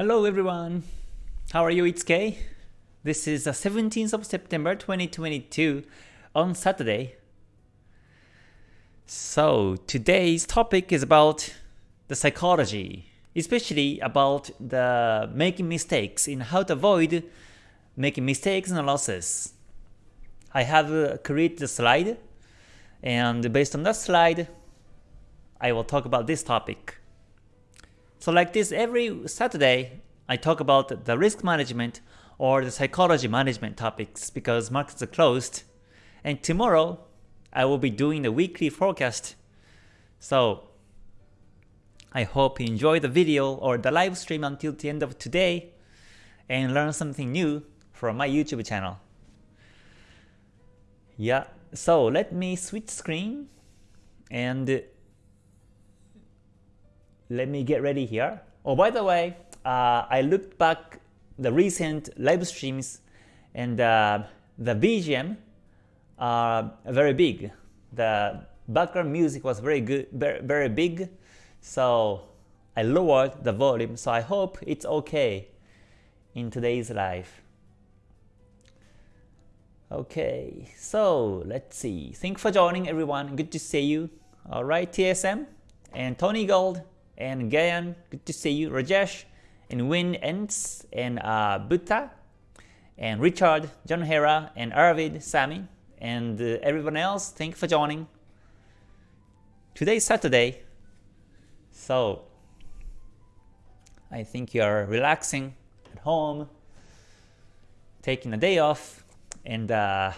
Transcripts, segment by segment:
Hello everyone! How are you? It's Kay. This is the 17th of September 2022 on Saturday. So today's topic is about the psychology, especially about the making mistakes and how to avoid making mistakes and losses. I have uh, created a slide and based on that slide I will talk about this topic. So like this, every Saturday, I talk about the risk management or the psychology management topics because markets are closed. And tomorrow, I will be doing the weekly forecast. So I hope you enjoy the video or the live stream until the end of today and learn something new from my YouTube channel. Yeah, so let me switch screen and let me get ready here. Oh, by the way, uh, I looked back the recent live streams and uh, the BGM are very big. The background music was very good, very, very big, so I lowered the volume. So I hope it's okay in today's live. Okay, so let's see. Thank you for joining everyone. Good to see you. Alright, TSM and Tony Gold and Gayan, good to see you. Rajesh, and Win Ents, and uh, and Richard, John Hera, and Arvid, Sami, and uh, everyone else, thank you for joining. Today is Saturday, so I think you are relaxing at home, taking a day off, and uh,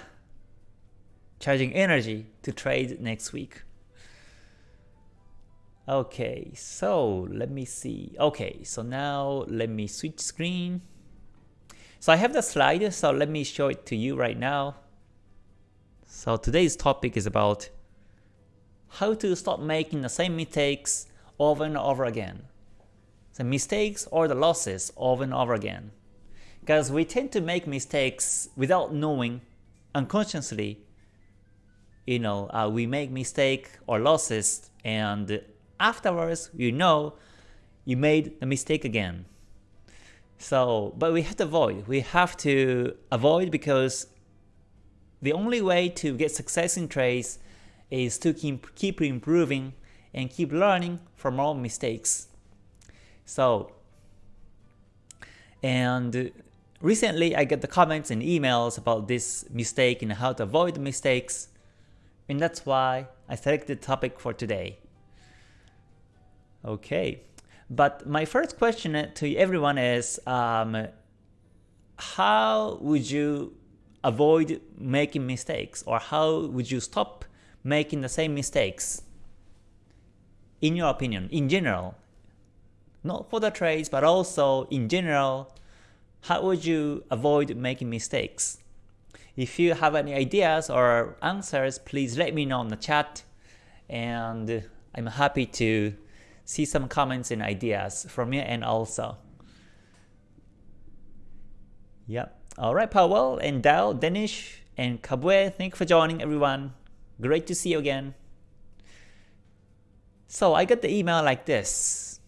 charging energy to trade next week. Okay, so let me see. Okay, so now let me switch screen. So I have the slide, so let me show it to you right now. So today's topic is about how to stop making the same mistakes over and over again. The mistakes or the losses over and over again. Because we tend to make mistakes without knowing unconsciously you know, uh, we make mistake or losses and afterwards you know you made a mistake again. So, but we have to avoid. We have to avoid because the only way to get success in trades is to keep, keep improving and keep learning from our mistakes. So, and recently I get the comments and emails about this mistake and how to avoid mistakes, and that's why I selected the topic for today. Okay, but my first question to everyone is, um, how would you avoid making mistakes or how would you stop making the same mistakes? In your opinion, in general, not for the trades, but also in general, how would you avoid making mistakes? If you have any ideas or answers, please let me know in the chat and I'm happy to see some comments and ideas from your end also. Yep. Alright, Powell and Dao, Danish, and Kabwe, thank you for joining everyone. Great to see you again. So I got the email like this.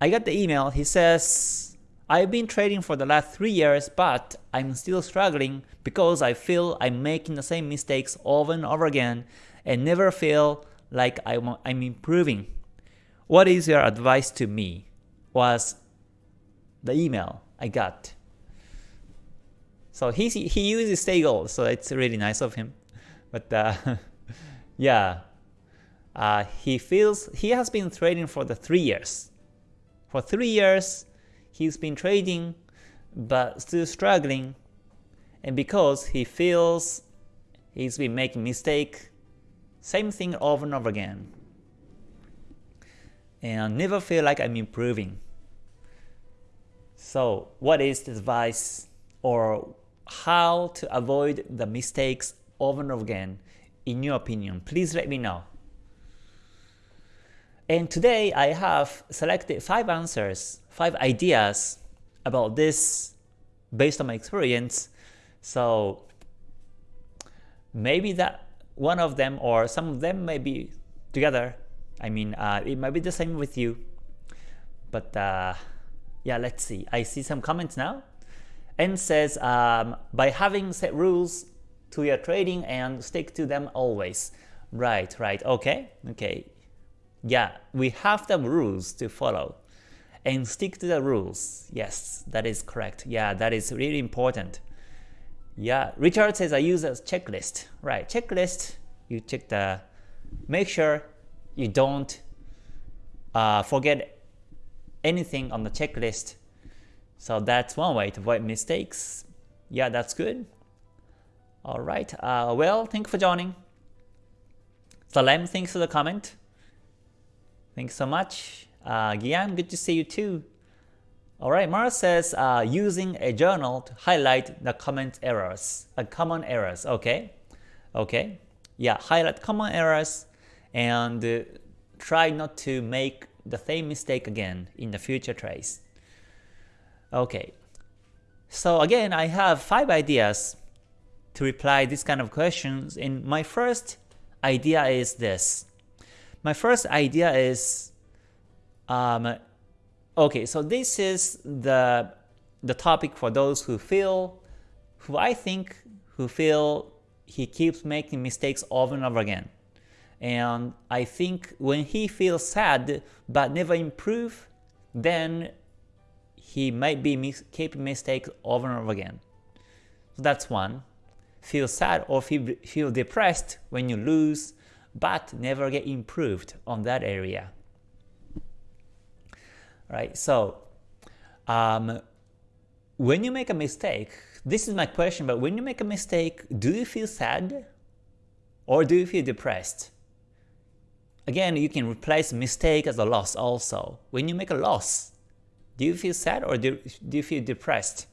I got the email, he says, I've been trading for the last 3 years but I'm still struggling because I feel I'm making the same mistakes over and over again and never feel like I'm, I'm improving. What is your advice to me? Was the email I got. So he he uses stay so it's really nice of him. But uh, yeah, uh, he feels he has been trading for the three years. For three years, he's been trading, but still struggling, and because he feels he's been making mistake same thing over and over again. And never feel like I'm improving. So what is the advice or how to avoid the mistakes over and over again in your opinion? Please let me know. And today I have selected 5 answers, 5 ideas about this based on my experience. So maybe that one of them or some of them may be together. I mean, uh, it might be the same with you. But uh, yeah, let's see. I see some comments now. And says, um, by having set rules to your trading and stick to them always. Right, right, okay, okay. Yeah, we have the rules to follow and stick to the rules. Yes, that is correct. Yeah, that is really important. Yeah, Richard says I use a checklist. Right, checklist, you check the, make sure you don't uh, forget anything on the checklist. So that's one way to avoid mistakes. Yeah, that's good. All right. Uh, well, thank you for joining. Salem, thanks for the comment. Thanks so much. Uh, Gian, good to see you too. All right, Mara says uh, using a journal to highlight the comment errors, uh, common errors. Okay, okay, yeah, highlight common errors and uh, try not to make the same mistake again in the future trades. Okay, so again, I have five ideas to reply this kind of questions. And my first idea is this. My first idea is, um, okay, so this is the the topic for those who feel, who I think, who feel he keeps making mistakes over and over again. And I think when he feels sad but never improve, then he might be mis keeping mistakes over and over again. So that's one. Feel sad or feel, feel depressed when you lose, but never get improved on that area. Right, so um, when you make a mistake, this is my question, but when you make a mistake, do you feel sad or do you feel depressed? Again, you can replace mistake as a loss also. When you make a loss, do you feel sad or do, do you feel depressed?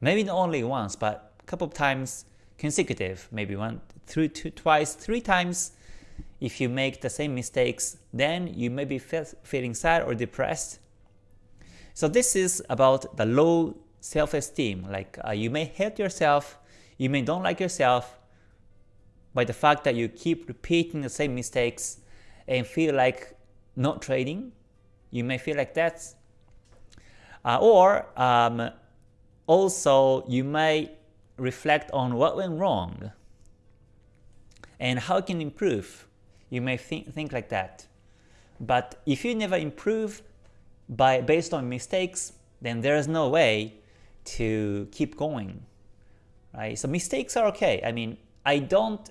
Maybe not only once, but a couple of times consecutive, maybe one, three, two, twice, three times. If you make the same mistakes, then you may be feeling sad or depressed. So this is about the low self-esteem. Like uh, you may hate yourself, you may don't like yourself, by the fact that you keep repeating the same mistakes and feel like not trading. You may feel like that. Uh, or um, also you may reflect on what went wrong and how can improve. You may think, think like that. But if you never improve by based on mistakes, then there is no way to keep going. Right? So mistakes are okay. I mean, I don't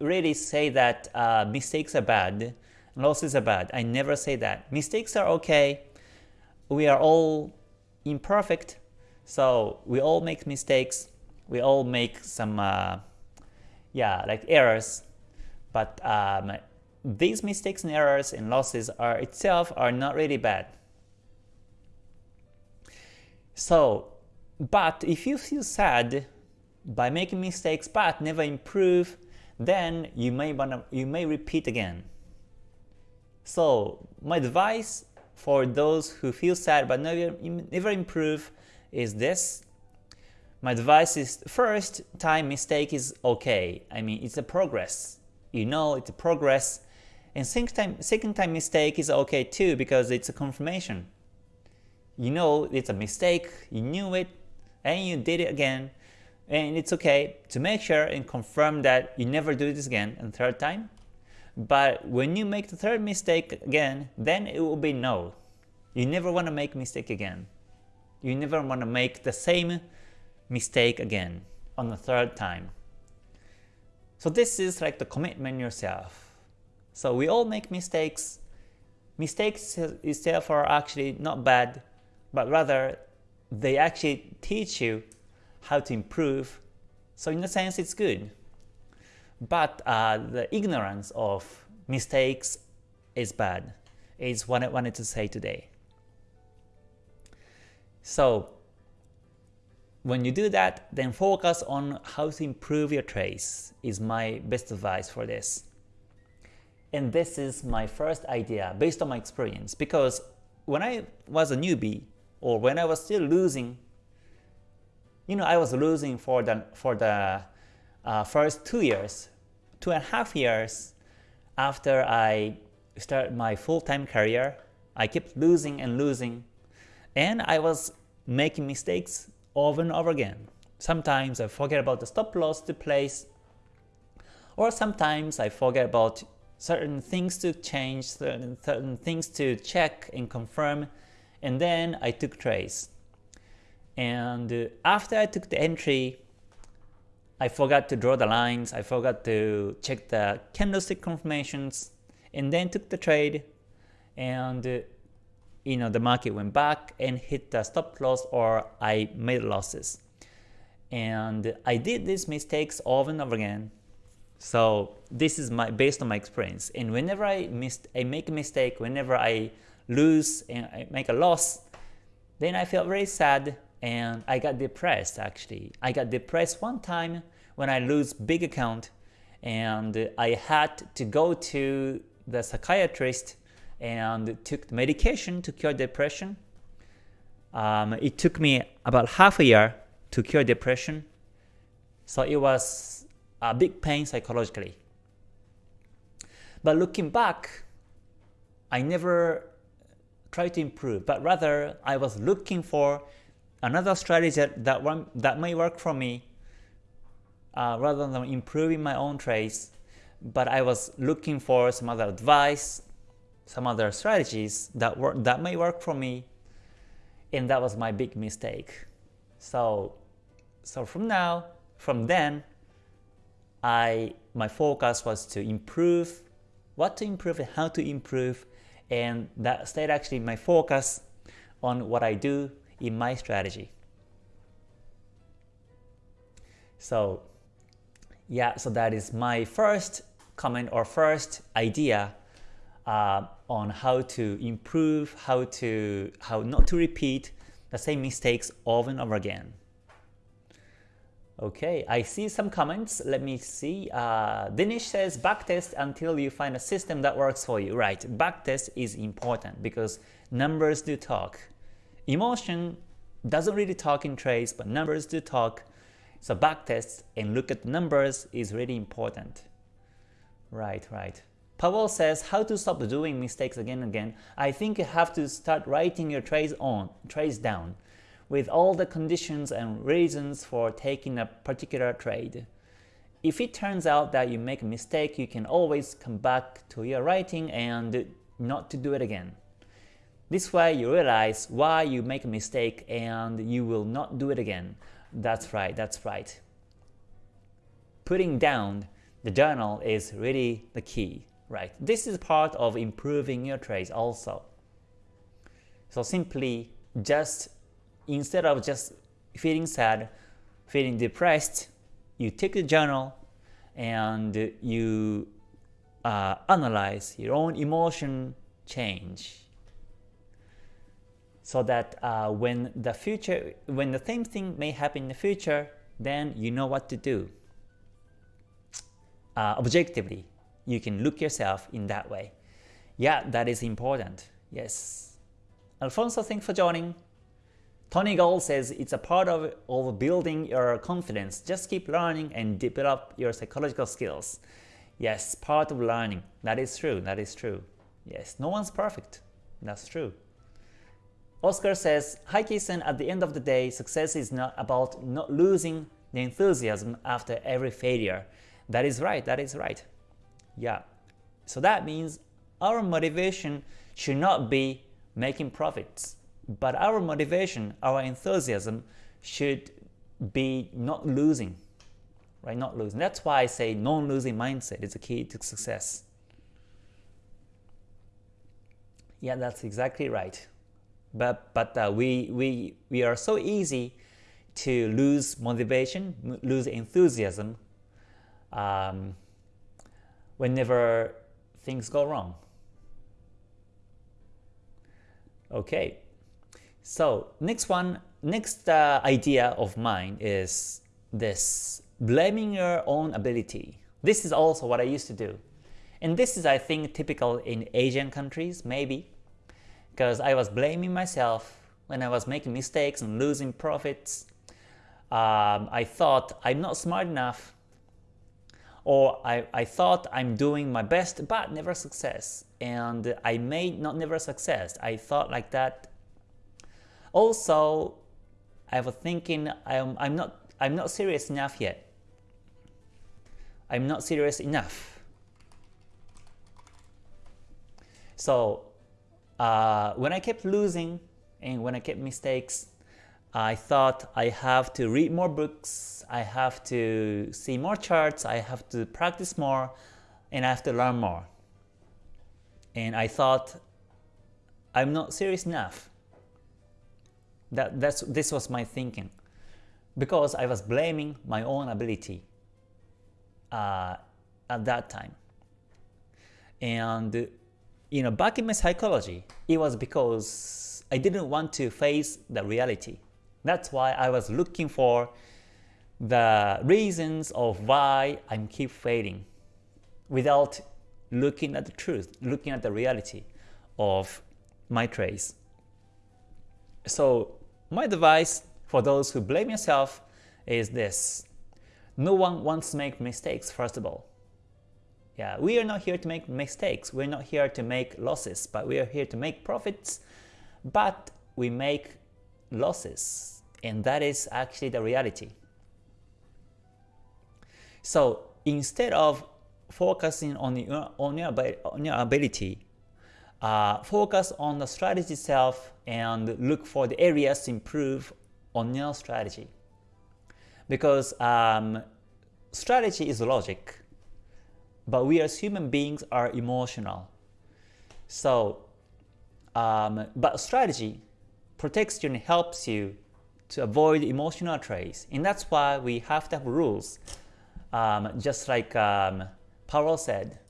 really say that uh, mistakes are bad, losses are bad. I never say that. Mistakes are okay. We are all imperfect, so we all make mistakes. We all make some, uh, yeah, like errors. But um, these mistakes and errors and losses are itself are not really bad. So, but if you feel sad by making mistakes but never improve, then you may wanna you may repeat again. So my advice for those who feel sad but never, never improve is this. My advice is first time mistake is okay. I mean it's a progress. You know it's a progress. And second time, second time mistake is okay too because it's a confirmation. You know it's a mistake, you knew it, and you did it again and it's okay to make sure and confirm that you never do this again and third time. But when you make the third mistake again, then it will be no. You never want to make mistake again. You never want to make the same mistake again on the third time. So this is like the commitment yourself. So we all make mistakes. Mistakes itself are actually not bad, but rather they actually teach you how to improve. So in a sense, it's good. But uh, the ignorance of mistakes is bad, is what I wanted to say today. So when you do that, then focus on how to improve your trades is my best advice for this. And this is my first idea based on my experience because when I was a newbie or when I was still losing you know, I was losing for the for the uh, first two years, two and a half years after I started my full-time career. I kept losing and losing, and I was making mistakes over and over again. Sometimes I forget about the stop loss to place, or sometimes I forget about certain things to change, certain, certain things to check and confirm, and then I took trades. And after I took the entry, I forgot to draw the lines, I forgot to check the candlestick confirmations, and then took the trade, and uh, you know the market went back and hit the stop loss or I made losses. And I did these mistakes over and over again. So this is my based on my experience. And whenever I missed, I make a mistake, whenever I lose and I make a loss, then I feel very sad and I got depressed actually. I got depressed one time when I lose big account and I had to go to the psychiatrist and took medication to cure depression. Um, it took me about half a year to cure depression, so it was a big pain psychologically. But looking back, I never tried to improve, but rather I was looking for another strategy that, one, that may work for me uh, rather than improving my own trades. But I was looking for some other advice, some other strategies that work that may work for me, and that was my big mistake. So, so from now, from then, I my focus was to improve, what to improve and how to improve, and that stayed actually my focus on what I do in my strategy. So yeah, so that is my first comment or first idea uh, on how to improve, how to how not to repeat the same mistakes over and over again. Okay, I see some comments. Let me see. Uh, Dinesh says backtest until you find a system that works for you. Right, backtest is important because numbers do talk. Emotion doesn't really talk in trades, but numbers do talk. So backtest and look at numbers is really important. Right, right. Pavel says how to stop doing mistakes again and again. I think you have to start writing your trades on, trades down with all the conditions and reasons for taking a particular trade. If it turns out that you make a mistake, you can always come back to your writing and not to do it again. This way you realize why you make a mistake and you will not do it again. That's right, that's right. Putting down the journal is really the key, right? This is part of improving your trades also. So simply just instead of just feeling sad, feeling depressed, you take the journal and you uh, analyze your own emotion change so that uh, when the future, when the same thing may happen in the future, then you know what to do. Uh, objectively, you can look yourself in that way. Yeah, that is important. Yes. Alfonso, thanks for joining. Tony Gold says it's a part of, of building your confidence. Just keep learning and develop your psychological skills. Yes, part of learning. That is true. That is true. Yes, no one's perfect. That's true. Oscar says, Hi Kisen, at the end of the day, success is not about not losing the enthusiasm after every failure. That is right, that is right. Yeah. So that means our motivation should not be making profits. But our motivation, our enthusiasm should be not losing, right? Not losing. That's why I say non-losing mindset is the key to success. Yeah, that's exactly right. But but uh, we we we are so easy to lose motivation, lose enthusiasm um, whenever things go wrong. Okay, so next one, next uh, idea of mine is this blaming your own ability. This is also what I used to do. And this is I think typical in Asian countries maybe because I was blaming myself when I was making mistakes and losing profits. Um, I thought I'm not smart enough or I, I thought I'm doing my best but never success and I may not never success. I thought like that. Also, I was thinking I'm, I'm not I'm not serious enough yet. I'm not serious enough. So uh, when I kept losing and when I kept mistakes, I thought I have to read more books, I have to see more charts, I have to practice more, and I have to learn more. And I thought I'm not serious enough. That, that's, this was my thinking. Because I was blaming my own ability uh, at that time. And you know, back in my psychology, it was because I didn't want to face the reality. That's why I was looking for the reasons of why I'm keep failing without looking at the truth, looking at the reality of my trades. So my advice for those who blame yourself is this. No one wants to make mistakes, first of all. Yeah, we are not here to make mistakes. We're not here to make losses, but we are here to make profits. But we make losses, and that is actually the reality. So instead of focusing on your, on your, on your ability, uh, focus on the strategy itself and look for the areas to improve on your strategy. Because um, strategy is logic, but we as human beings are emotional. So, um, but strategy protects you and helps you to avoid emotional trades. And that's why we have to have rules. Um, just like um, Powell said.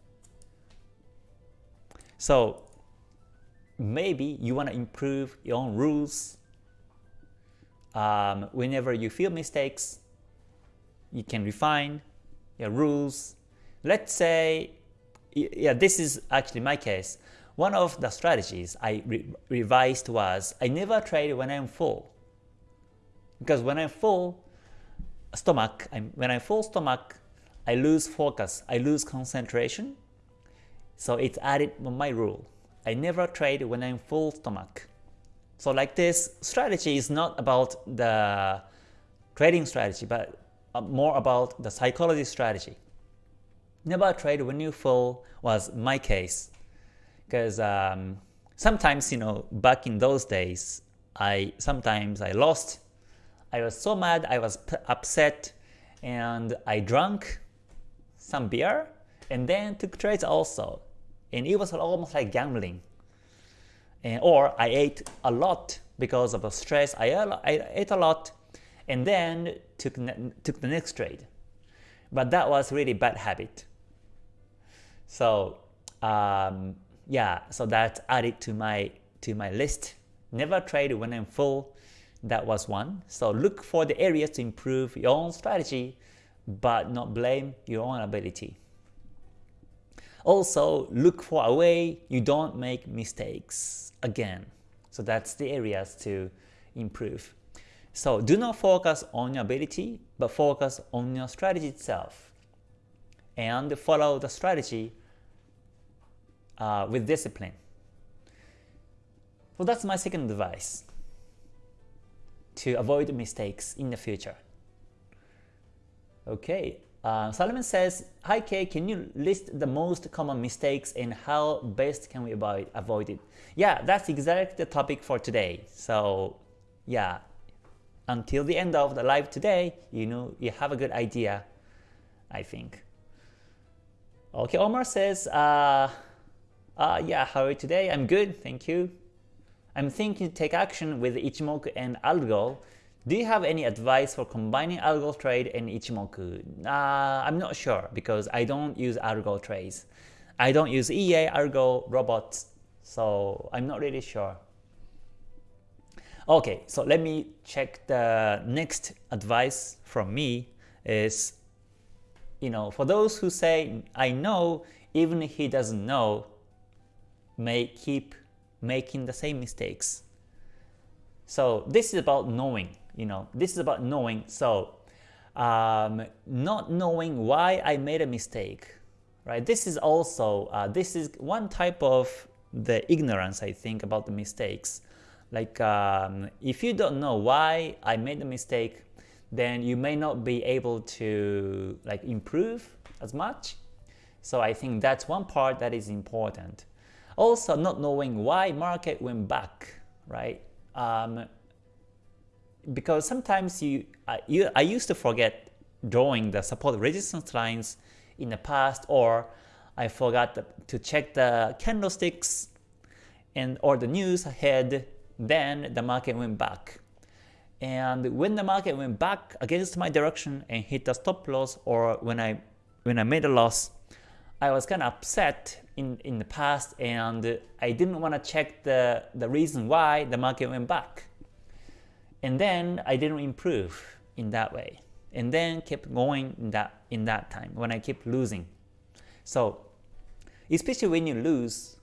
So maybe you want to improve your own rules. Um, whenever you feel mistakes, you can refine your rules Let's say, yeah, this is actually my case. One of the strategies I re revised was I never trade when I'm full. Because when I'm full stomach, I'm, when I'm full stomach, I lose focus, I lose concentration. So it's added my rule. I never trade when I'm full stomach. So like this, strategy is not about the trading strategy, but uh, more about the psychology strategy. Never trade when you full was my case. Because um, sometimes you know back in those days I sometimes I lost. I was so mad I was upset and I drank some beer and then took trades also and it was almost like gambling and or I ate a lot because of the stress I, I ate a lot and then took took the next trade but that was really bad habit so um, yeah, so that's added to my to my list. Never trade when I'm full. That was one. So look for the areas to improve your own strategy, but not blame your own ability. Also, look for a way you don't make mistakes again. So that's the areas to improve. So do not focus on your ability, but focus on your strategy itself and follow the strategy uh, with discipline. So that's my second advice to avoid mistakes in the future. Okay, uh, Solomon says, Hi Kay, can you list the most common mistakes and how best can we avoid, avoid it? Yeah, that's exactly the topic for today. So yeah, until the end of the live today, you know, you have a good idea, I think. Okay, Omar says, uh, uh, yeah, how are you today? I'm good, thank you. I'm thinking to take action with Ichimoku and Algo. Do you have any advice for combining Algo trade and Ichimoku? Uh, I'm not sure because I don't use Algo trades. I don't use EA, Algo, robots, so I'm not really sure. Okay, so let me check the next advice from me is, you know, for those who say, I know, even if he doesn't know, may keep making the same mistakes. So this is about knowing, you know, this is about knowing. So um, not knowing why I made a mistake, right? This is also, uh, this is one type of the ignorance, I think, about the mistakes. Like, um, if you don't know why I made a mistake, then you may not be able to like improve as much. So I think that's one part that is important. Also, not knowing why market went back, right? Um, because sometimes you, uh, you, I used to forget drawing the support resistance lines in the past, or I forgot to check the candlesticks and or the news ahead. Then the market went back. And when the market went back against my direction and hit the stop loss, or when I when I made a loss, I was kind of upset in, in the past and I didn't want to check the, the reason why the market went back. And then I didn't improve in that way. And then kept going in that, in that time when I kept losing. So especially when you lose,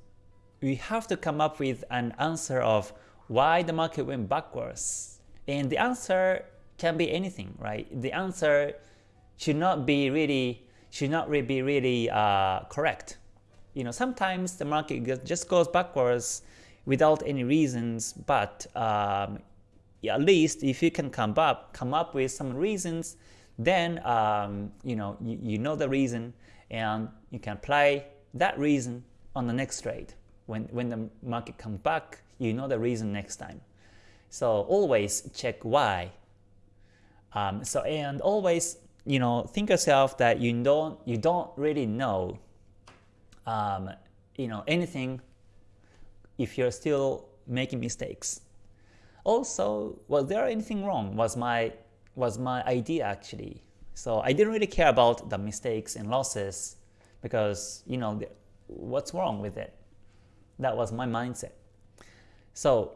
we have to come up with an answer of why the market went backwards. And the answer can be anything, right? The answer should not be really should not really be really uh, correct. You know, sometimes the market just goes backwards without any reasons, but um, at least if you can come up come up with some reasons, then um, you know you, you know the reason and you can apply that reason on the next trade. When when the market comes back, you know the reason next time. So always check why. Um, so and always you know, think yourself that you don't you don't really know, um, you know, anything if you're still making mistakes. Also, was there anything wrong? Was my was my idea actually? So I didn't really care about the mistakes and losses because you know what's wrong with it. That was my mindset. So,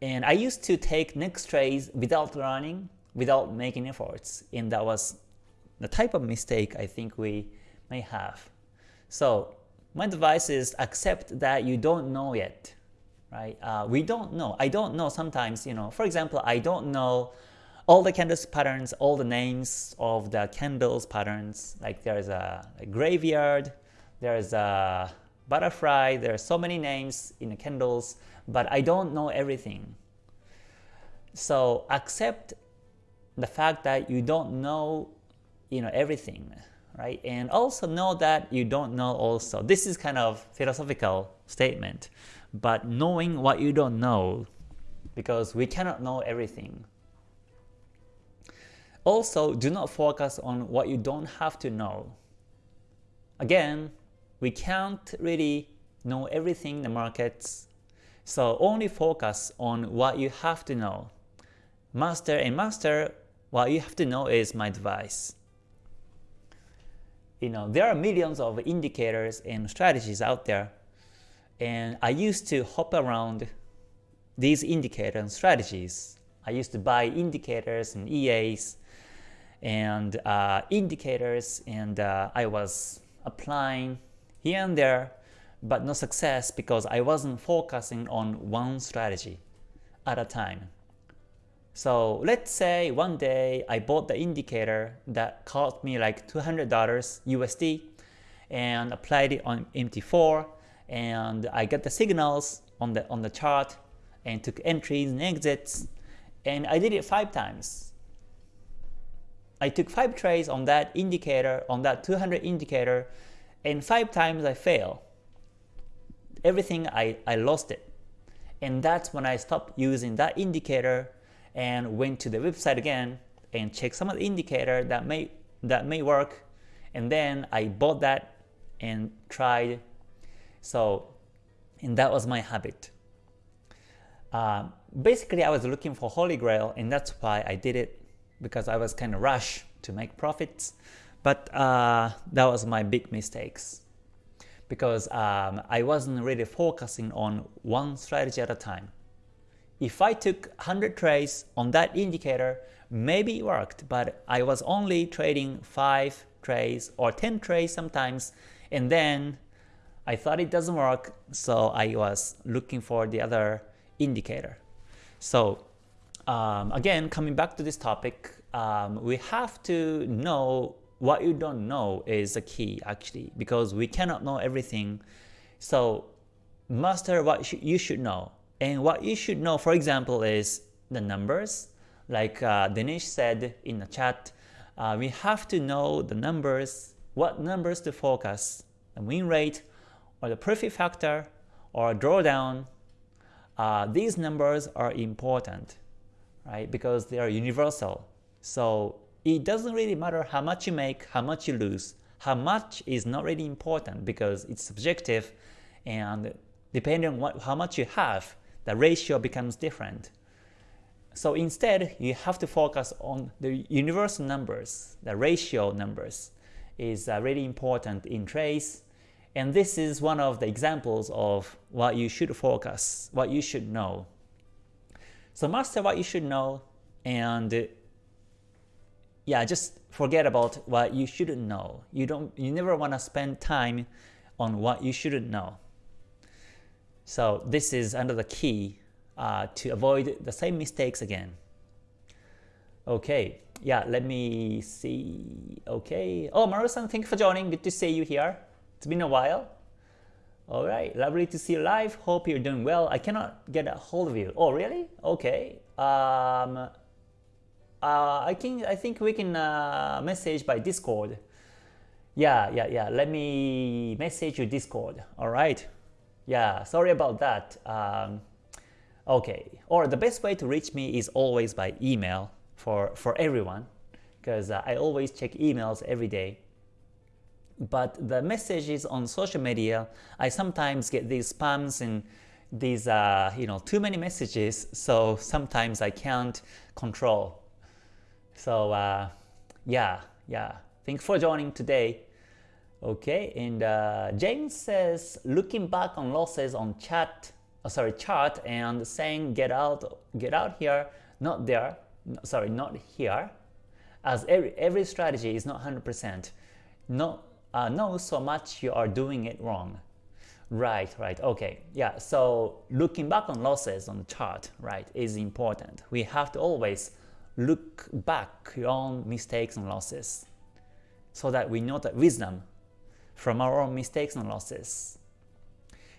and I used to take next trades without learning without making efforts. And that was the type of mistake I think we may have. So my advice is accept that you don't know yet. Right? Uh, we don't know. I don't know sometimes, you know, for example, I don't know all the candles patterns, all the names of the candles patterns. Like there's a, a graveyard, there's a butterfly, there are so many names in the candles, but I don't know everything. So accept the fact that you don't know you know everything right and also know that you don't know also this is kind of philosophical statement but knowing what you don't know because we cannot know everything. Also do not focus on what you don't have to know. Again we can't really know everything in the markets. So only focus on what you have to know. Master and master what you have to know is my advice. You know, there are millions of indicators and strategies out there, and I used to hop around these indicators and strategies. I used to buy indicators and EAs and uh, indicators, and uh, I was applying here and there, but no success because I wasn't focusing on one strategy at a time. So let's say one day I bought the indicator that cost me like $200 USD and applied it on MT4 and I got the signals on the on the chart and took entries and exits and I did it five times. I took five trades on that indicator, on that 200 indicator, and five times I failed. Everything I, I lost it. And that's when I stopped using that indicator and went to the website again and checked some of the indicator that may that may work and then I bought that and tried so and that was my habit. Uh, basically I was looking for holy grail and that's why I did it because I was kind of rushed to make profits. But uh, that was my big mistakes because um, I wasn't really focusing on one strategy at a time. If I took 100 trades on that indicator, maybe it worked, but I was only trading 5 trades or 10 trades sometimes, and then I thought it doesn't work, so I was looking for the other indicator. So um, again, coming back to this topic, um, we have to know what you don't know is the key actually because we cannot know everything. So master what you should know. And what you should know, for example, is the numbers. Like uh, Dinesh said in the chat, uh, we have to know the numbers, what numbers to focus, the win rate, or the profit factor, or drawdown. Uh, these numbers are important, right? Because they are universal. So it doesn't really matter how much you make, how much you lose. How much is not really important because it's subjective and depending on what, how much you have, the ratio becomes different. So instead, you have to focus on the universal numbers, the ratio numbers is uh, really important in trades. And this is one of the examples of what you should focus, what you should know. So master what you should know and yeah, just forget about what you shouldn't know. You don't you never want to spend time on what you shouldn't know. So this is another key uh, to avoid the same mistakes again. Okay, yeah, let me see. Okay. Oh, Maru-san, thank you for joining. Good to see you here. It's been a while. All right, lovely to see you live. Hope you're doing well. I cannot get a hold of you. Oh, really? Okay. Um, uh, I think I think we can uh, message by Discord. Yeah, yeah, yeah. Let me message you Discord. All right. Yeah, sorry about that. Um, okay, or the best way to reach me is always by email for, for everyone because uh, I always check emails every day. But the messages on social media, I sometimes get these spams and these, uh, you know, too many messages, so sometimes I can't control. So uh, yeah, yeah. Thanks for joining today. Okay, and uh, James says, looking back on losses on chat, oh, sorry, chart and saying get out, get out here, not there, no, sorry, not here, as every, every strategy is not 100%. No, uh, know so much you are doing it wrong. Right, right, okay. Yeah, so looking back on losses on the chart, right, is important. We have to always look back on mistakes and losses so that we know that wisdom from our own mistakes and losses.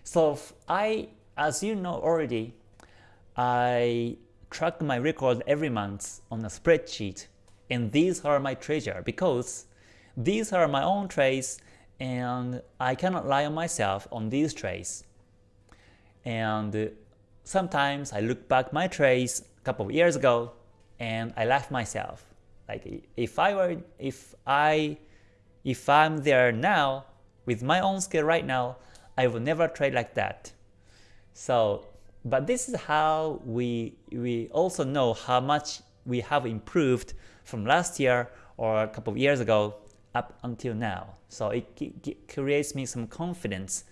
So I, as you know already, I track my record every month on a spreadsheet and these are my treasure because these are my own trades and I cannot rely on myself on these trades. And uh, sometimes I look back my trades a couple of years ago and I laugh myself. Like if I were if I if I'm there now, with my own skill right now, I will never trade like that. So, but this is how we, we also know how much we have improved from last year or a couple of years ago up until now. So it, it creates me some confidence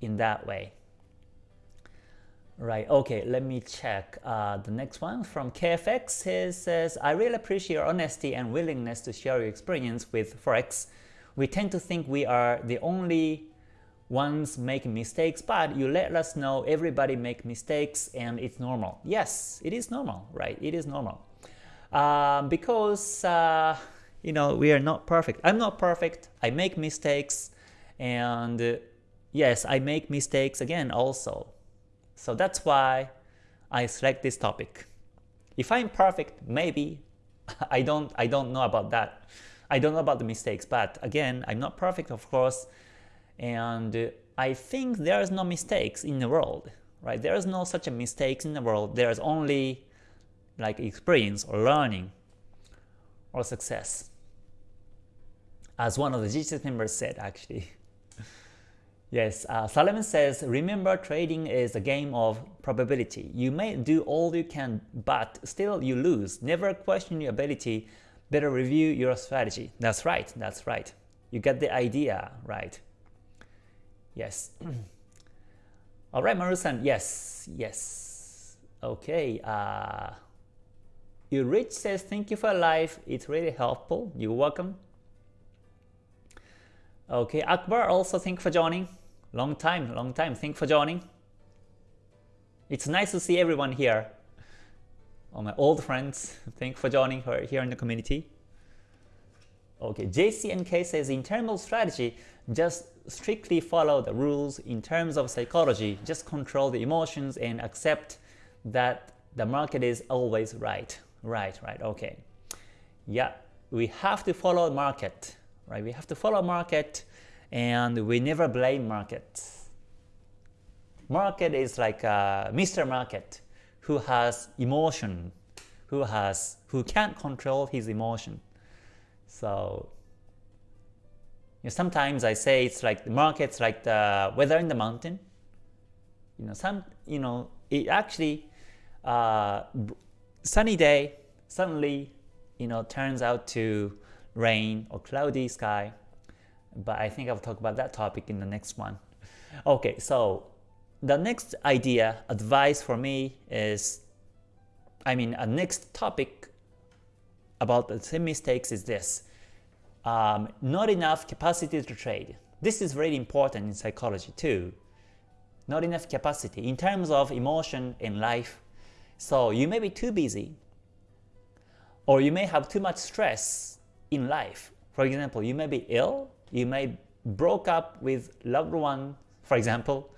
in that way. Right, okay, let me check uh, the next one from KFX. He says, I really appreciate your honesty and willingness to share your experience with Forex we tend to think we are the only ones making mistakes, but you let us know everybody make mistakes and it's normal. Yes, it is normal, right? It is normal. Um, because, uh, you know, we are not perfect. I'm not perfect. I make mistakes and uh, yes, I make mistakes again also. So that's why I select this topic. If I'm perfect, maybe I don't I don't know about that. I don't know about the mistakes, but again, I'm not perfect, of course, and I think there's no mistakes in the world, right? There's no such a mistakes in the world. There's only like experience or learning or success. As one of the GCS members said, actually. yes, uh, Solomon says, remember trading is a game of probability. You may do all you can, but still you lose. Never question your ability better review your strategy. That's right, that's right. You get the idea right. Yes. All right, Marusan. Yes, yes. Okay. Uh, Rich says, thank you for life. It's really helpful. You're welcome. Okay, Akbar also thank for joining. Long time, long time. Thank for joining. It's nice to see everyone here. all my old friends. Thank for joining her here in the community. Okay, JCNK says in terms of strategy, just strictly follow the rules in terms of psychology, just control the emotions and accept that the market is always right. Right, right, okay. Yeah, we have to follow the market, right? We have to follow market and we never blame market. Market is like a Mr. Market who has emotion, who has who can't control his emotion. So you know, sometimes I say it's like the market's like the weather in the mountain. You know, some you know it actually uh, sunny day suddenly you know turns out to rain or cloudy sky. But I think I'll talk about that topic in the next one. Okay, so the next idea, advice for me is, I mean, a next topic about the same mistakes is this. Um, not enough capacity to trade. This is very important in psychology too. Not enough capacity in terms of emotion in life. So you may be too busy or you may have too much stress in life. For example, you may be ill, you may broke up with loved one, for example,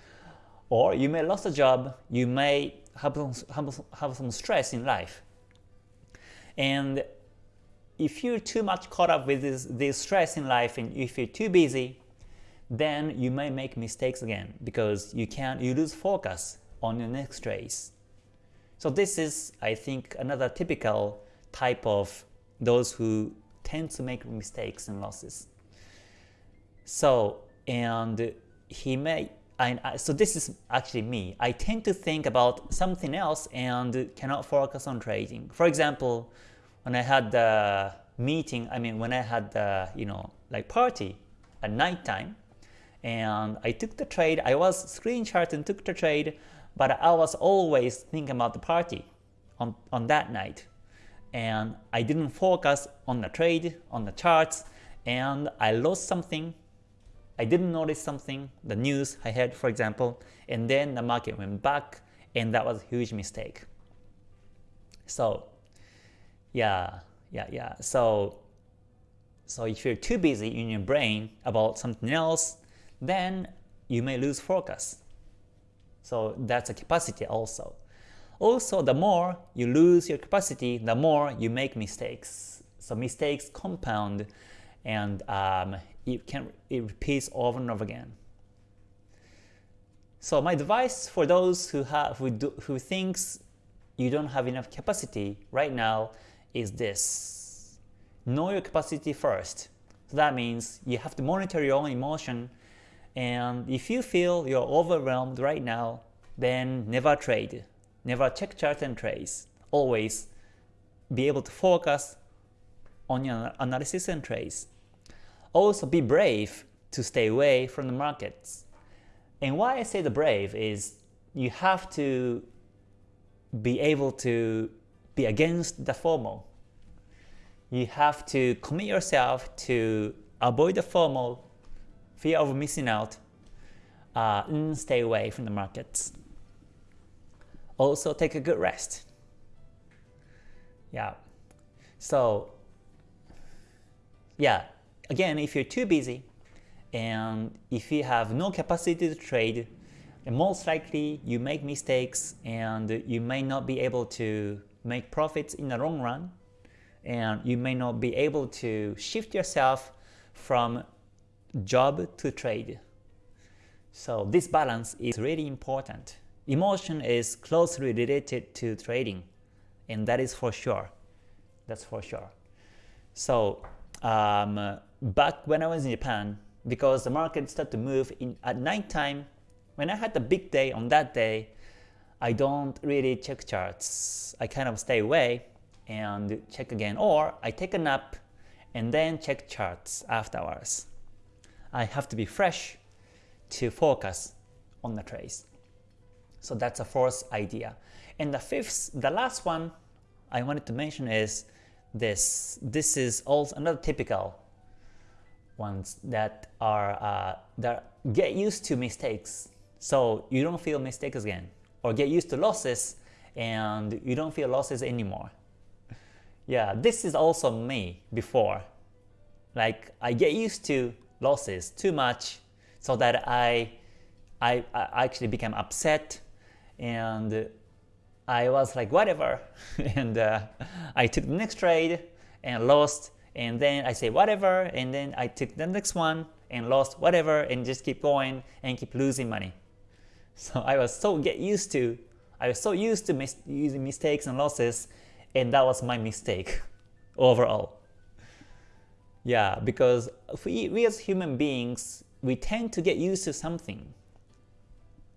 or you may lost a job, you may have some, have, have some stress in life. And if you're too much caught up with this, this stress in life and if you're too busy, then you may make mistakes again because you can you lose focus on your next race. So this is, I think, another typical type of those who tend to make mistakes and losses. So, and he may, I, so this is actually me. I tend to think about something else and cannot focus on trading. For example, when I had the meeting, I mean, when I had the, you know, like party at nighttime, and I took the trade, I was screen and took the trade, but I was always thinking about the party on, on that night and I didn't focus on the trade, on the charts, and I lost something. I didn't notice something, the news I had for example, and then the market went back and that was a huge mistake. So yeah, yeah, yeah. So so if you're too busy in your brain about something else, then you may lose focus. So that's a capacity also. Also, the more you lose your capacity, the more you make mistakes. So mistakes compound and um, it can it repeats over and over again. So my advice for those who have who do, who thinks you don't have enough capacity right now is this: know your capacity first. So that means you have to monitor your own emotion, and if you feel you're overwhelmed right now, then never trade. Never check chart and trace. Always be able to focus on your analysis and trace. Also be brave to stay away from the markets. And why I say the brave is you have to be able to be against the FOMO. You have to commit yourself to avoid the FOMO, fear of missing out, uh, and stay away from the markets. Also take a good rest. Yeah. So yeah, again, if you're too busy and if you have no capacity to trade, most likely you make mistakes and you may not be able to make profits in the long run and you may not be able to shift yourself from job to trade. So this balance is really important. Emotion is closely related to trading, and that is for sure. That's for sure. So um, back when I was in Japan, because the market started to move in at night time, when I had the big day on that day, I don't really check charts. I kind of stay away and check again, or I take a nap and then check charts afterwards. I have to be fresh to focus on the trades. So that's a fourth idea. And the fifth, the last one I wanted to mention is this. This is also another typical ones that are uh, that get used to mistakes. So you don't feel mistakes again, or get used to losses, and you don't feel losses anymore. Yeah, this is also me before. Like I get used to losses too much so that I, I, I actually became upset and I was like whatever and uh, I took the next trade and lost and then I say whatever and then I took the next one and lost whatever and just keep going and keep losing money. So I was so get used to I was so used to mis using mistakes and losses and that was my mistake overall. Yeah, because we, we as human beings, we tend to get used to something,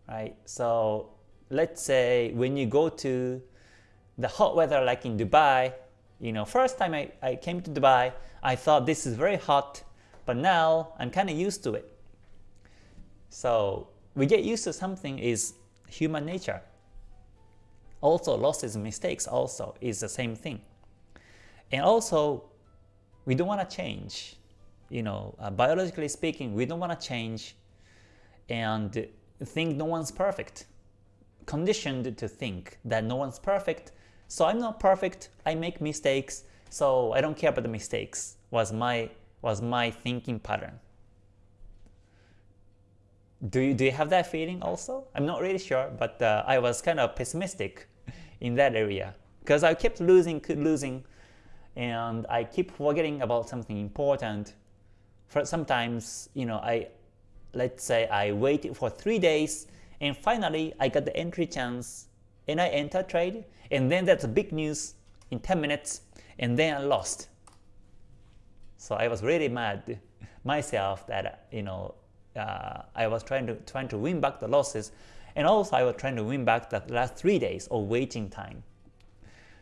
right? So let's say when you go to the hot weather like in Dubai, you know, first time I, I came to Dubai, I thought this is very hot, but now I'm kind of used to it. So we get used to something is human nature. Also losses and mistakes also is the same thing. And also we don't want to change. You know, uh, biologically speaking, we don't want to change and think no one's perfect. Conditioned to think that no one's perfect, so I'm not perfect, I make mistakes, so I don't care about the mistakes, was my, was my thinking pattern. Do you, do you have that feeling also? I'm not really sure, but uh, I was kind of pessimistic in that area because I kept losing, losing, and I keep forgetting about something important. For sometimes, you know, I let's say I waited for three days and finally I got the entry chance and I enter trade and then that's a big news in 10 minutes and then I lost. So I was really mad myself that you know uh, I was trying to trying to win back the losses, and also I was trying to win back the last three days of waiting time.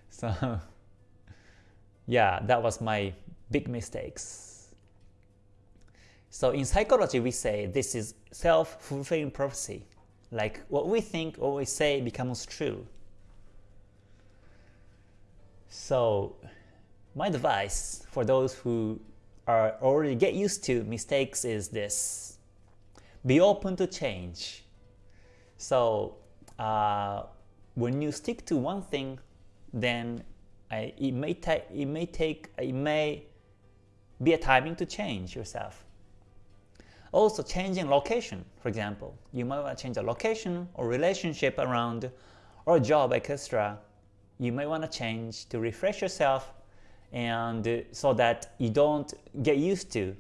So yeah, that was my big mistakes. So in psychology, we say this is self-fulfilling prophecy. Like what we think, what we say becomes true. So my advice for those who are already get used to mistakes is this be open to change. So uh, when you stick to one thing, then uh, it may it may take it may be a timing to change yourself. Also changing location, for example, you might want to change a location or relationship around or job etc. You may want to change to refresh yourself and uh, so that you don't get used to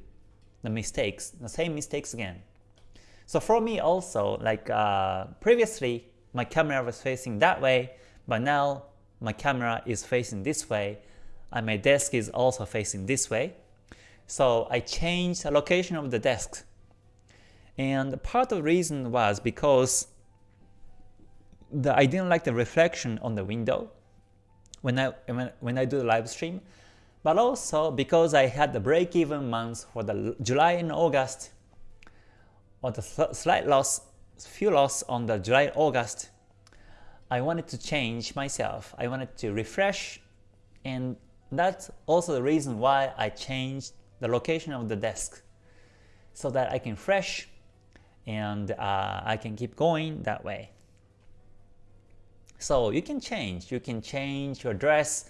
the mistakes, the same mistakes again. So for me also, like uh, previously, my camera was facing that way, but now my camera is facing this way, and my desk is also facing this way. So I changed the location of the desk. And part of the reason was because the, I didn't like the reflection on the window when I, when, when I do the live stream, but also because I had the break-even months for the July and August or the slight loss, few loss on the July August, I wanted to change myself. I wanted to refresh and that's also the reason why I changed the location of the desk so that I can fresh and uh, I can keep going that way. So you can change. You can change your dress.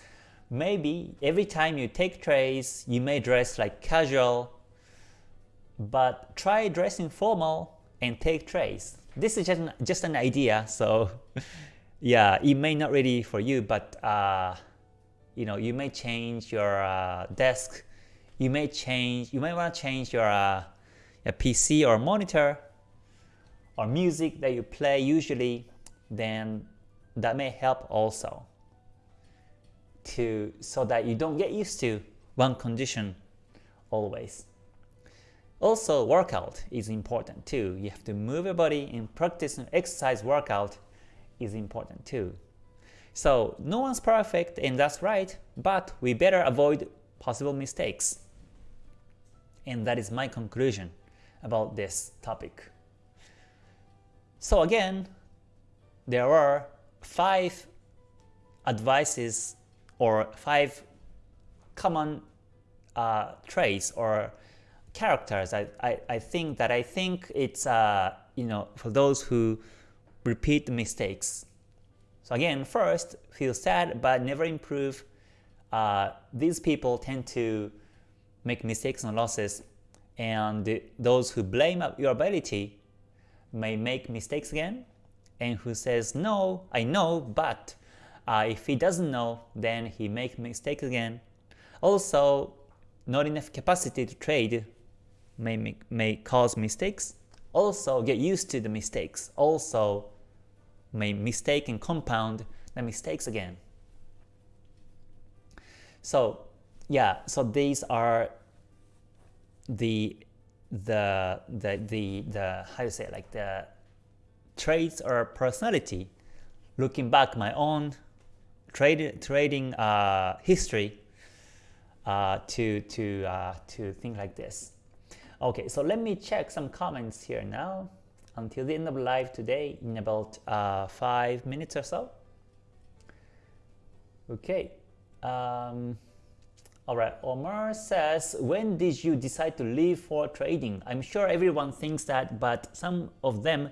Maybe every time you take trades, you may dress like casual but try dressing formal and take trades. This is just an, just an idea, so yeah, it may not really for you, but uh, you know, you may change your uh, desk, you may change, you may want to change your, uh, your PC or monitor or music that you play usually, then that may help also to so that you don't get used to one condition always. Also, workout is important too. You have to move your body and practice and exercise workout is important too. So no one's perfect and that's right, but we better avoid possible mistakes. And that is my conclusion about this topic. So again, there are five advices or five common uh, traits or characters, I, I, I think that I think it's uh, you know for those who repeat mistakes. So again, first, feel sad but never improve. Uh, these people tend to make mistakes and losses, and those who blame your ability may make mistakes again, and who says, no, I know, but uh, if he doesn't know, then he make mistakes again. Also, not enough capacity to trade may, make, may cause mistakes. Also, get used to the mistakes. Also, may mistake and compound the mistakes again. So yeah, so these are the the the the the how to say it, like the traits or personality. Looking back my own trade trading uh, history uh, to to uh, to think like this. Okay, so let me check some comments here now until the end of live today in about uh, five minutes or so. Okay. Um, all right, Omar says, when did you decide to leave for trading? I'm sure everyone thinks that, but some of them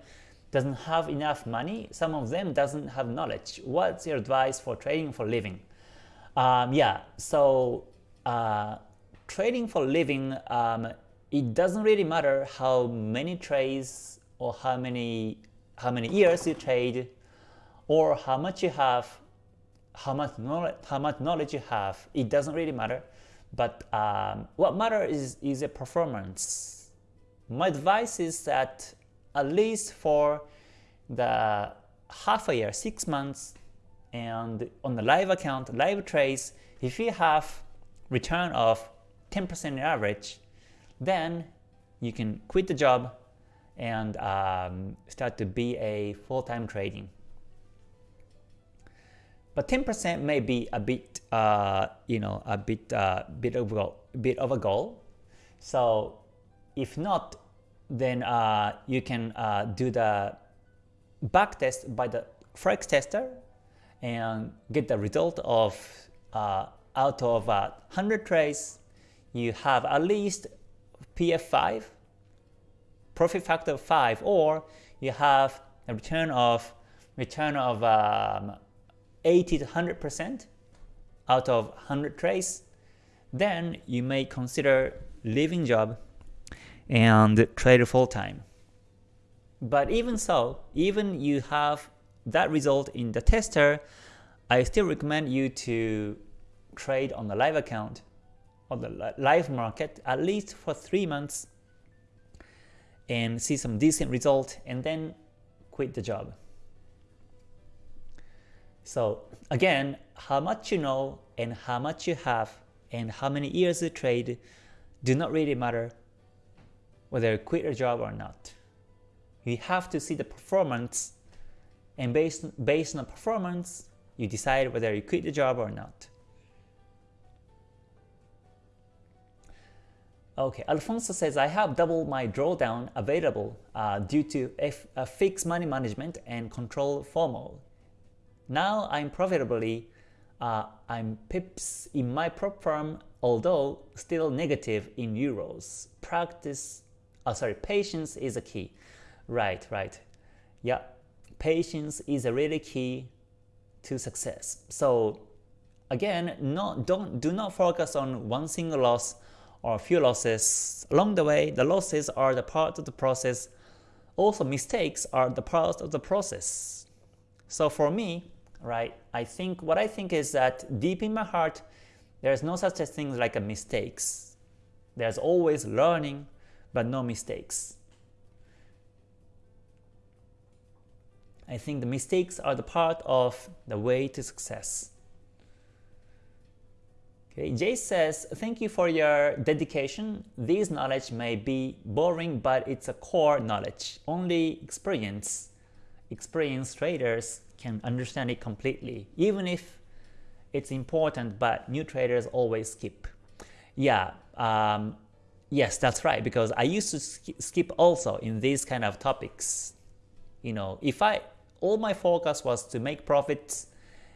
doesn't have enough money. Some of them doesn't have knowledge. What's your advice for trading for living? Um, yeah, so uh, trading for living, um, it doesn't really matter how many trades or how many how many years you trade or how much you have how much knowledge how much knowledge you have it doesn't really matter but um, what matters is is a performance my advice is that at least for the half a year six months and on the live account live trades if you have return of 10% average then you can quit the job and um, start to be a full-time trading. But 10% may be a bit, uh, you know, a bit, uh, bit of a bit of a goal. So if not, then uh, you can uh, do the back test by the Forex tester and get the result of uh, out of 100 uh, trades, you have at least PF5 profit factor 5 or you have a return of return of um, 80 to 100% out of 100 trades, then you may consider leaving job and trade full time. But even so, even you have that result in the tester, I still recommend you to trade on the live account on the live market at least for 3 months and see some decent result and then quit the job. So again, how much you know and how much you have and how many years you trade do not really matter whether you quit your job or not. You have to see the performance and based, based on performance, you decide whether you quit the job or not. Okay, Alfonso says, I have doubled my drawdown available uh, due to a fixed money management and control FOMO. Now I'm profitably, uh, I'm pips in my prop firm, although still negative in euros. Practice, oh sorry, patience is a key. Right, right. Yeah, patience is a really key to success. So again, not, don't, do not focus on one single loss or a few losses. Along the way, the losses are the part of the process. Also, mistakes are the part of the process. So for me, right, I think what I think is that deep in my heart, there's no such thing like a mistakes. There's always learning, but no mistakes. I think the mistakes are the part of the way to success. Okay, Jay says, thank you for your dedication. This knowledge may be boring, but it's a core knowledge. Only experience, experienced traders can understand it completely, even if it's important, but new traders always skip. Yeah, um, yes, that's right, because I used to skip also in these kind of topics. You know, if I, all my focus was to make profits,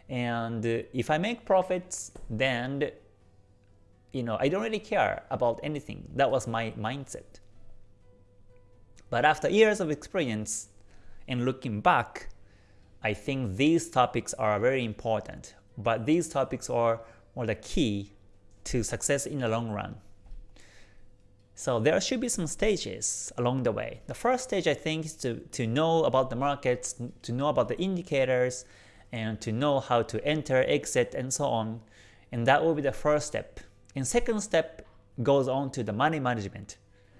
and if I make profits, then you know, I don't really care about anything. That was my mindset. But after years of experience and looking back, I think these topics are very important, but these topics are more the key to success in the long run. So there should be some stages along the way. The first stage I think is to, to know about the markets, to know about the indicators, and to know how to enter, exit, and so on. And that will be the first step. And second step goes on to the money management,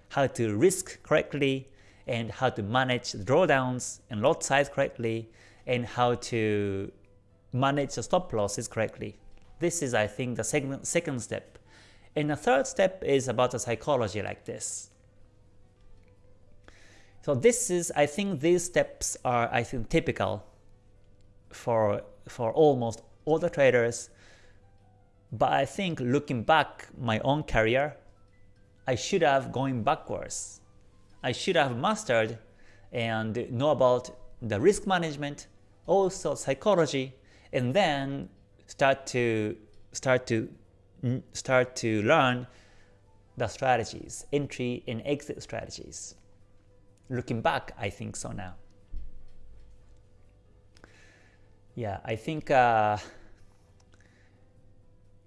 how to risk correctly, and how to manage drawdowns and lot size correctly, and how to manage the stop losses correctly. This is, I think, the second, second step. And the third step is about the psychology like this. So this is, I think these steps are, I think, typical for, for almost all the traders. But I think looking back my own career, I should have going backwards. I should have mastered and know about the risk management, also psychology, and then start to start to start to learn the strategies, entry and exit strategies. Looking back, I think so now. Yeah, I think, uh,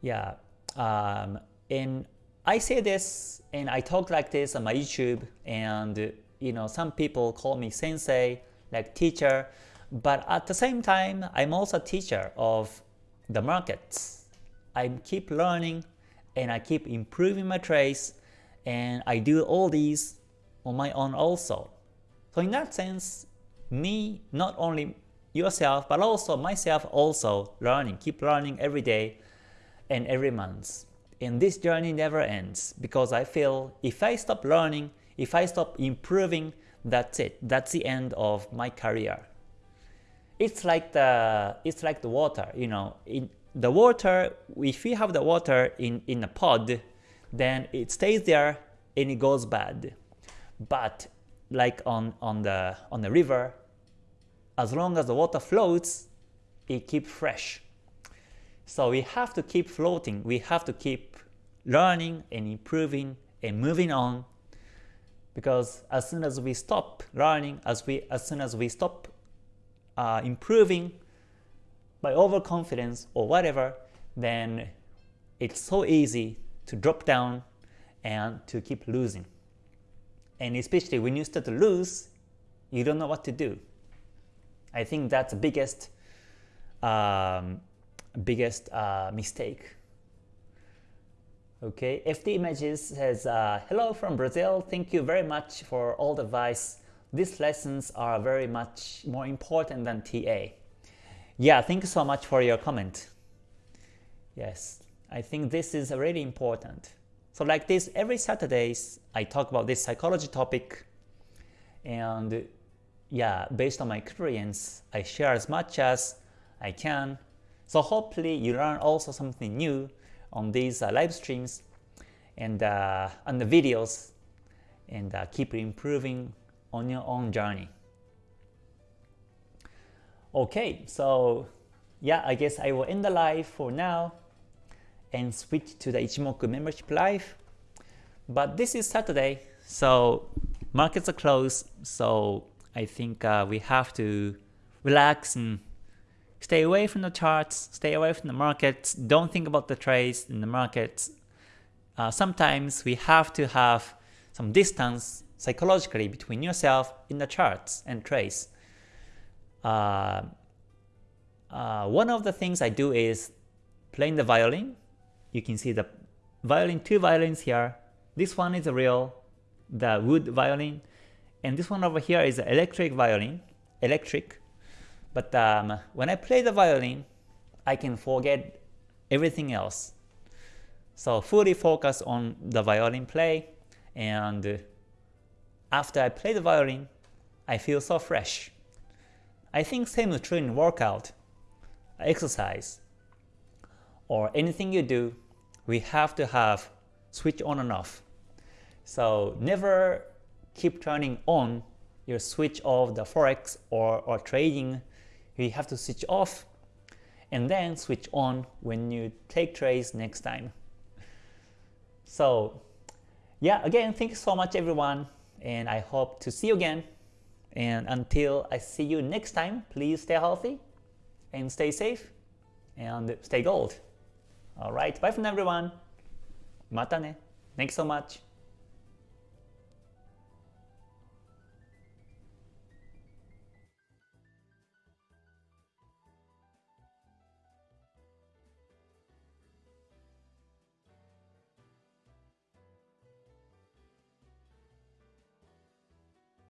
yeah, um, and I say this and I talk like this on my YouTube and you know some people call me sensei, like teacher, but at the same time, I'm also a teacher of the markets I keep learning and I keep improving my trades and I do all these on my own also. So in that sense, me, not only yourself, but also myself also learning, keep learning every day and every month. And this journey never ends because I feel if I stop learning, if I stop improving, that's it. That's the end of my career. It's like the it's like the water, you know. In the water, if we have the water in, in a pod, then it stays there and it goes bad. But like on, on, the, on the river, as long as the water floats, it keeps fresh. So we have to keep floating, we have to keep learning and improving and moving on because as soon as we stop learning, as, we, as soon as we stop uh, improving, by overconfidence or whatever, then it's so easy to drop down and to keep losing. And especially when you start to lose, you don't know what to do. I think that's the biggest, um, biggest uh, mistake. Okay, FT Images says, uh, Hello from Brazil, thank you very much for all the advice. These lessons are very much more important than TA. Yeah, thank you so much for your comment. Yes, I think this is really important. So like this, every Saturdays, I talk about this psychology topic. And yeah, based on my experience, I share as much as I can. So hopefully you learn also something new on these uh, live streams and uh, on the videos and uh, keep improving on your own journey. Okay, so yeah, I guess I will end the live for now and switch to the Ichimoku membership live. But this is Saturday, so markets are closed, so I think uh, we have to relax and stay away from the charts, stay away from the markets, don't think about the trades in the markets. Uh, sometimes we have to have some distance psychologically between yourself in the charts and trades. Uh, uh, one of the things I do is playing the violin. You can see the violin, two violins here. This one is a real, the wood violin, and this one over here is an electric violin, electric. But um, when I play the violin, I can forget everything else. So fully focus on the violin play, and after I play the violin, I feel so fresh. I think same is true in workout, exercise, or anything you do, we have to have switch on and off. So never keep turning on your switch of the forex or, or trading. You have to switch off and then switch on when you take trades next time. So yeah, again, thank you so much everyone, and I hope to see you again. And until I see you next time, please stay healthy and stay safe and stay gold. Alright, bye from everyone. Mata ne. Thanks so much.